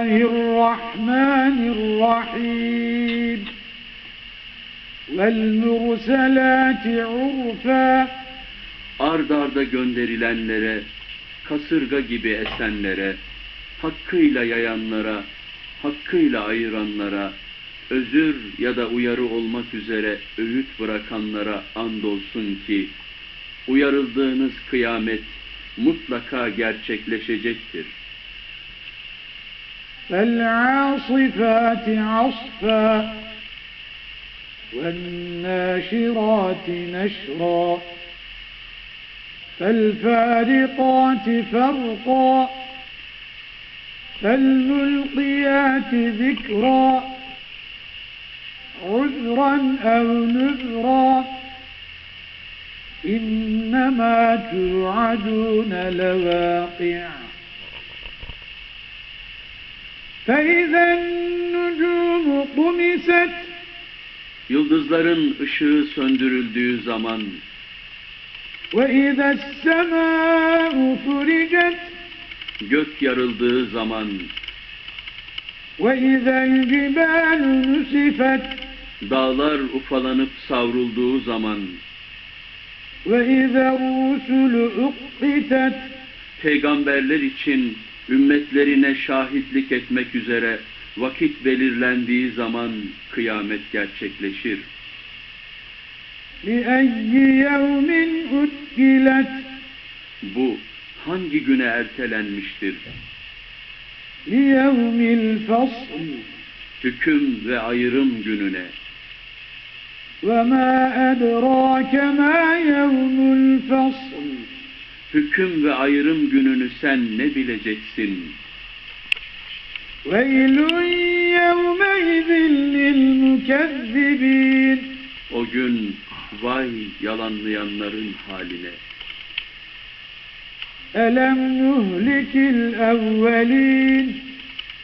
الرحمن الرحيم والمرسلات عرفا ard arda gönderilenlere, kasırga gibi esenlere, hakkıyla yayanlara, hakkıyla ayıranlara, özür ya da uyarı olmak üzere öğüt bırakanlara andolsun ki, uyarıldığınız kıyamet mutlaka gerçekleşecektir. فالعاصفات عصفا والناشرات نشرا فالفارقات فرقا فالملقيات ذكرا عذرا أو نذرا إنما توعدون لواقع فإذا النجوم طمست Yıldızların ışığı söndürüldüğü zaman, وإذا السماء فرجت gök yarıldığı zaman, وإذا الجبال نسفت dağlar ufalanıp savrulduğu zaman, وإذا الرسل أقتت peygamberler için ümmetlerine şahitlik etmek üzere vakit belirlendiği zaman kıyamet gerçekleşir. لأي يوم أجلت Bu hangi güne ertelenmiştir? ليوم الفصل Hüküm ve ayrım gününe. وما أدراك ما يوم الفصل Hüküm ve ayrım gününü sen ne bileceksin? ويل يومئذ للمكذبين O gün vay yalanlayanların haline. ألم نهلك الأولين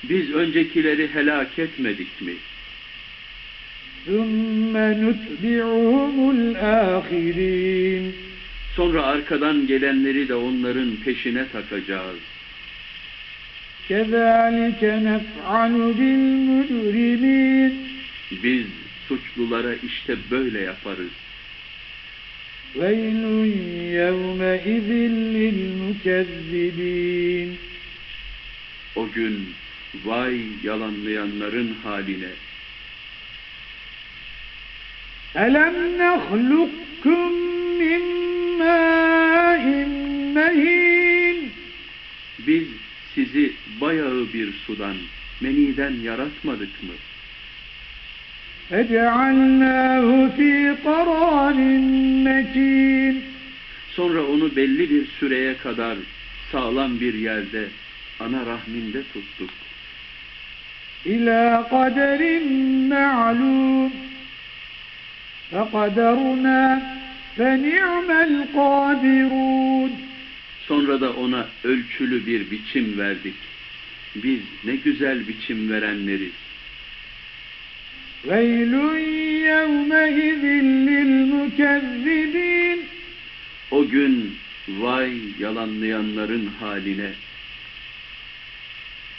Biz öncekileri helak etmedik mi? ثم نتبعهم الآخرين Sonra arkadan gelenleri de onların peşine takacağız. كذلك نفعل بالمجرمين Biz suçlulara işte böyle yaparız. ويل يومئذ للمكذبين O gün vay yalanlayanların haline. ألم نخلقكم bayağı bir sudan, meniden yaratmadık mı? فجعلناه في قرار مكين Sonra onu belli bir süreye kadar sağlam bir yerde, ana rahminde tuttuk. إلى قدر معلوم فقدرنا فنعم القادرون Sonra da ona ölçülü bir biçim verdik. biz ne güzel biçim verenleriz. Veylun yevmehizin lil mukezzibin O gün vay yalanlayanların haline.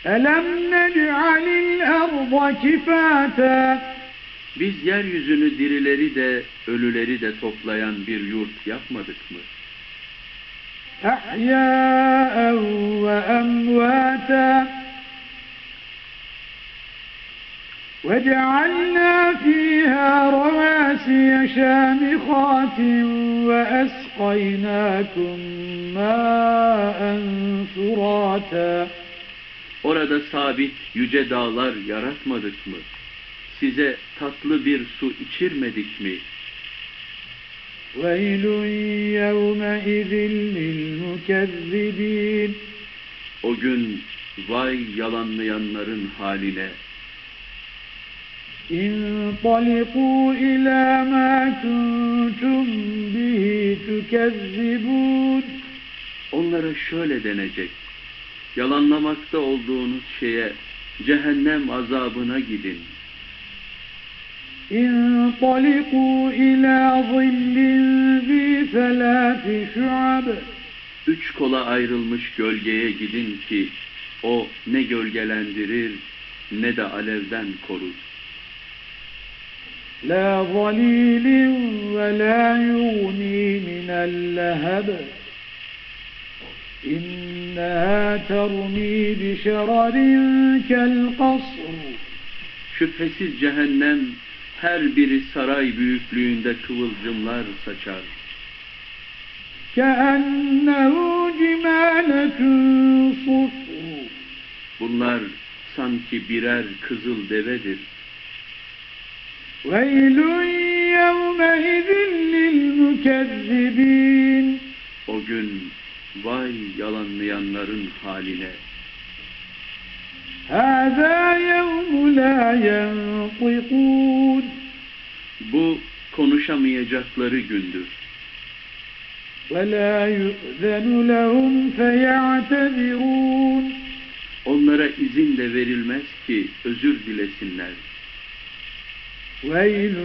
Elem nec'alil erda kifata Biz yeryüzünü dirileri de ölüleri de toplayan bir yurt yapmadık mı? Ehyâen ve emvâta وجعلنا فيها رواسي شامخات وأسقيناكم ماء فراتا Orada sabit yüce dağlar yaratmadık mı? Size tatlı bir su içirmedik mi? ويل يومئذ للمكذبين O gün vay yalanlayanların haline. انطلقوا إلى ما كنتم به تكذبون Onlara şöyle denecek. Yalanlamakta olduğunuz şeye cehennem azabına gidin. انطلقوا إلى ظل ذي ثلاث شعب Üç kola ayrılmış gölgeye gidin ki O ne gölgelendirir ne de alevden korur. لا ظليل ولا يغني من اللهب إنها ترمي بشرر كالقصر Şüphesiz cehennem her biri saray büyüklüğünde kıvılcımlar saçar. كأنه جمالة صفر Bunlar sanki birer kızıl devedir. ويل يومئذ للمكذبين O gün vay yalanlayanların haline. هذا يوم لا ينطقون Bu konuşamayacakları gündür. ولا يؤذن لهم فيعتذرون Onlara izin de verilmez ki özür dilesinler. ويل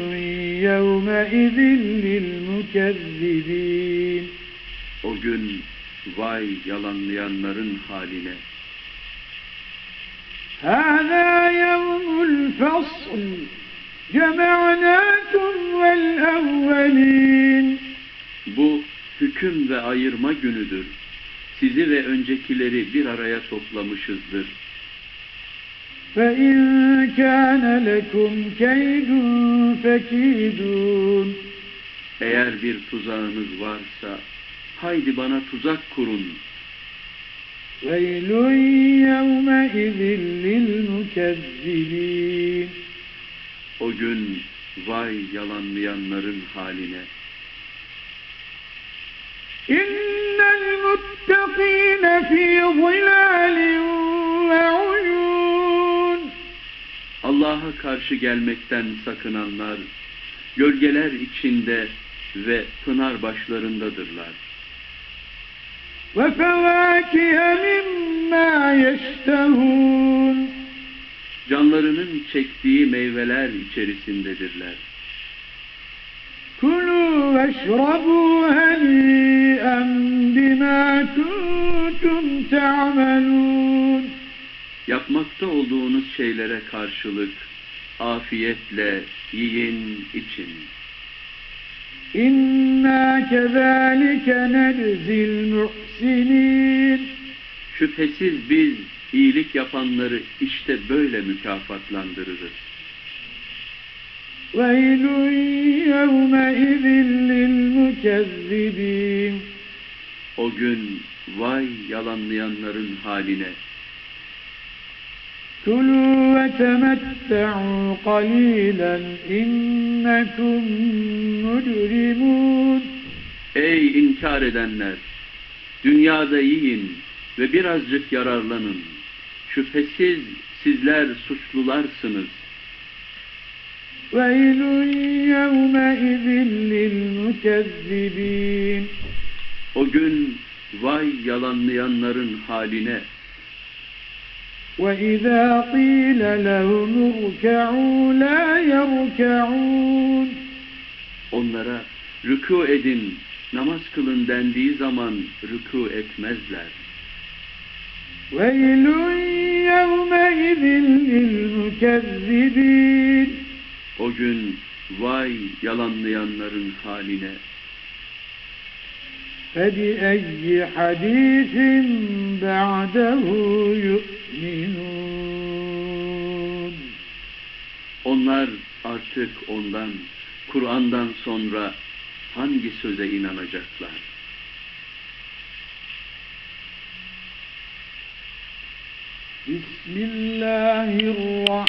يومئذ للمكذبين O gün vay yalanlayanların haline. هذا يوم الفصل جمعناكم والأولين Bu hüküm ve ayırma günüdür. Sizi ve öncekileri bir araya toplamışızdır. فإن كان لكم كيد فكيدون Eğer bir tuzağınız varsa, haydi bana tuzak kurun. ويل يومئذ للمكذبين O gün vay yalanlayanların haline. إن المتقين في ظلال Allah'a karşı gelmekten sakınanlar, gölgeler içinde ve pınar başlarındadırlar. وفواكه مما يشتهون Canlarının çektiği meyveler içerisindedirler. كلوا واشربوا هنيئا بما كنتم تعملون Yapmakta olduğunuz şeylere karşılık afiyetle yiyin için. إنا كذلك نجزي المحسنين Şüphesiz biz iyilik yapanları işte böyle mükafatlandırırız. ويل يومئذ للمكذبين O gün vay yalanlayanların haline. كلوا وتمتعوا قليلا إنكم مجرمون Ey inkar edenler! Dünyada yiyin ve birazcık yararlanın. Şüphesiz sizler suçlularsınız. ويل يومئذ للمكذبين O gün vay yalanlayanların haline. وإذا قيل لهم اركعوا لا يركعون Onlara rükû edin, namaz kılın dendiği zaman rükû etmezler. ويل يومئذ للمكذبين O gün vay yalanlayanların haline. فبأي حديث بعده يؤمنون Onlar artık ondan, Kur'an'dan sonra hangi söze inanacaklar? Bismillahirrahmanirrahim.